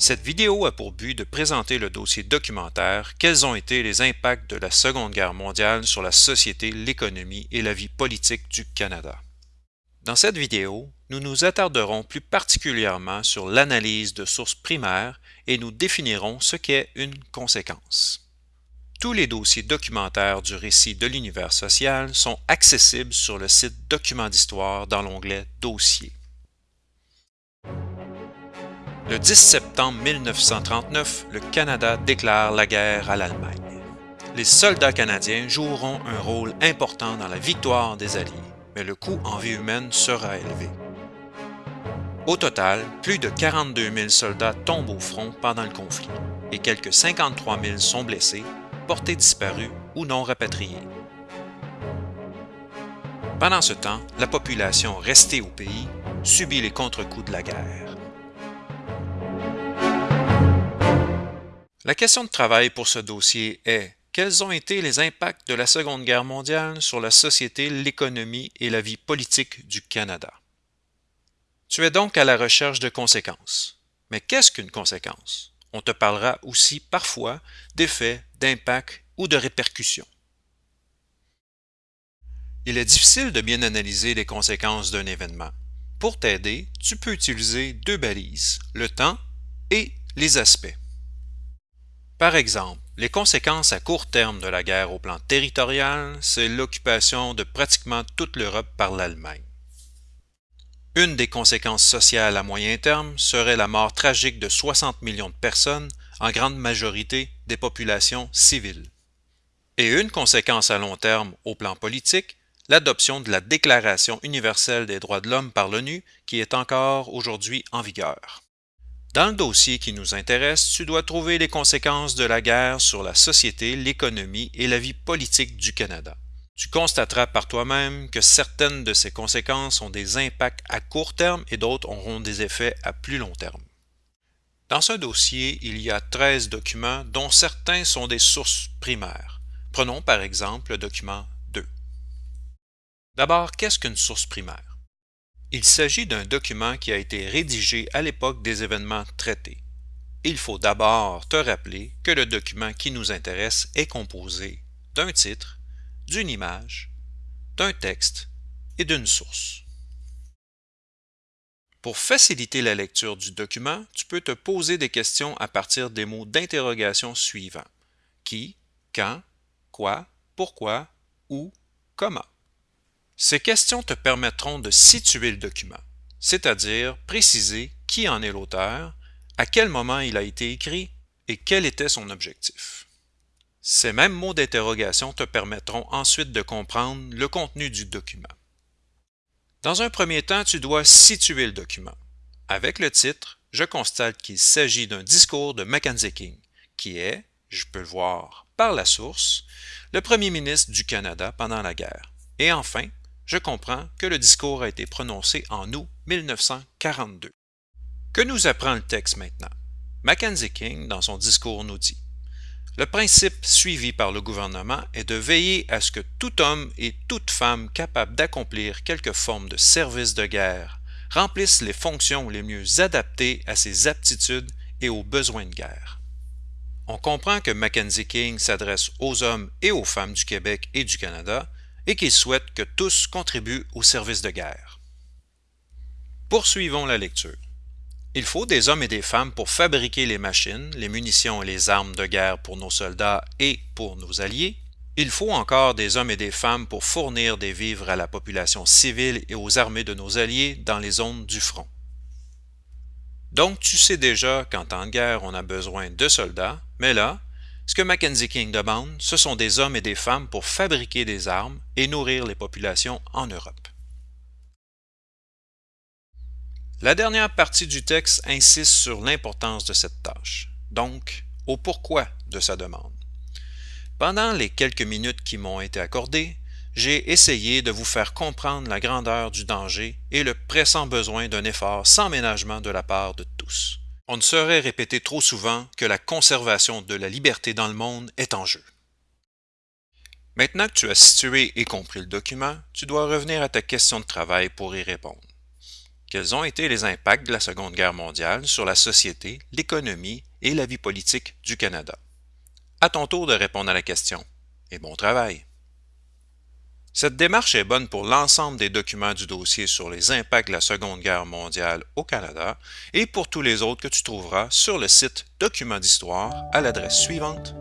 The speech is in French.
Cette vidéo a pour but de présenter le dossier documentaire Quels ont été les impacts de la Seconde Guerre mondiale sur la société, l'économie et la vie politique du Canada. Dans cette vidéo, nous nous attarderons plus particulièrement sur l'analyse de sources primaires et nous définirons ce qu'est une conséquence. Tous les dossiers documentaires du récit de l'univers social sont accessibles sur le site Documents d'histoire dans l'onglet Dossiers. Le 10 septembre 1939, le Canada déclare la guerre à l'Allemagne. Les soldats canadiens joueront un rôle important dans la victoire des Alliés, mais le coût en vie humaine sera élevé. Au total, plus de 42 000 soldats tombent au front pendant le conflit et quelques 53 000 sont blessés, portés disparus ou non rapatriés. Pendant ce temps, la population restée au pays subit les contre-coups de la guerre. La question de travail pour ce dossier est quels ont été les impacts de la Seconde Guerre mondiale sur la société, l'économie et la vie politique du Canada? Tu es donc à la recherche de conséquences. Mais qu'est-ce qu'une conséquence? On te parlera aussi parfois d'effets, d'impacts ou de répercussions. Il est difficile de bien analyser les conséquences d'un événement. Pour t'aider, tu peux utiliser deux balises, le temps et les aspects. Par exemple, les conséquences à court terme de la guerre au plan territorial, c'est l'occupation de pratiquement toute l'Europe par l'Allemagne. Une des conséquences sociales à moyen terme serait la mort tragique de 60 millions de personnes, en grande majorité des populations civiles. Et une conséquence à long terme au plan politique, l'adoption de la Déclaration universelle des droits de l'homme par l'ONU qui est encore aujourd'hui en vigueur. Dans le dossier qui nous intéresse, tu dois trouver les conséquences de la guerre sur la société, l'économie et la vie politique du Canada. Tu constateras par toi-même que certaines de ces conséquences ont des impacts à court terme et d'autres auront des effets à plus long terme. Dans ce dossier, il y a 13 documents dont certains sont des sources primaires. Prenons par exemple le document 2. D'abord, qu'est-ce qu'une source primaire? Il s'agit d'un document qui a été rédigé à l'époque des événements traités. Il faut d'abord te rappeler que le document qui nous intéresse est composé d'un titre, d'une image, d'un texte et d'une source. Pour faciliter la lecture du document, tu peux te poser des questions à partir des mots d'interrogation suivants. Qui, quand, quoi, pourquoi, où, comment. Ces questions te permettront de situer le document, c'est-à-dire préciser qui en est l'auteur, à quel moment il a été écrit et quel était son objectif. Ces mêmes mots d'interrogation te permettront ensuite de comprendre le contenu du document. Dans un premier temps, tu dois situer le document. Avec le titre, je constate qu'il s'agit d'un discours de Mackenzie King, qui est, je peux le voir par la source, le premier ministre du Canada pendant la guerre. Et enfin, je comprends que le discours a été prononcé en août 1942. Que nous apprend le texte maintenant? Mackenzie King, dans son discours, nous dit Le principe suivi par le gouvernement est de veiller à ce que tout homme et toute femme capable d'accomplir quelque forme de service de guerre remplissent les fonctions les mieux adaptées à ses aptitudes et aux besoins de guerre. On comprend que Mackenzie King s'adresse aux hommes et aux femmes du Québec et du Canada, et qu'il souhaite que tous contribuent au service de guerre. Poursuivons la lecture. Il faut des hommes et des femmes pour fabriquer les machines, les munitions et les armes de guerre pour nos soldats et pour nos alliés. Il faut encore des hommes et des femmes pour fournir des vivres à la population civile et aux armées de nos alliés dans les zones du front. Donc tu sais déjà qu'en temps de guerre, on a besoin de soldats, mais là, ce que Mackenzie King demande, ce sont des hommes et des femmes pour fabriquer des armes et nourrir les populations en Europe. La dernière partie du texte insiste sur l'importance de cette tâche, donc au pourquoi de sa demande. Pendant les quelques minutes qui m'ont été accordées, j'ai essayé de vous faire comprendre la grandeur du danger et le pressant besoin d'un effort sans ménagement de la part de tous. On ne saurait répéter trop souvent que la conservation de la liberté dans le monde est en jeu. Maintenant que tu as situé et compris le document, tu dois revenir à ta question de travail pour y répondre. Quels ont été les impacts de la Seconde Guerre mondiale sur la société, l'économie et la vie politique du Canada? À ton tour de répondre à la question. Et bon travail! Cette démarche est bonne pour l'ensemble des documents du dossier sur les impacts de la Seconde Guerre mondiale au Canada et pour tous les autres que tu trouveras sur le site Documents d'histoire à l'adresse suivante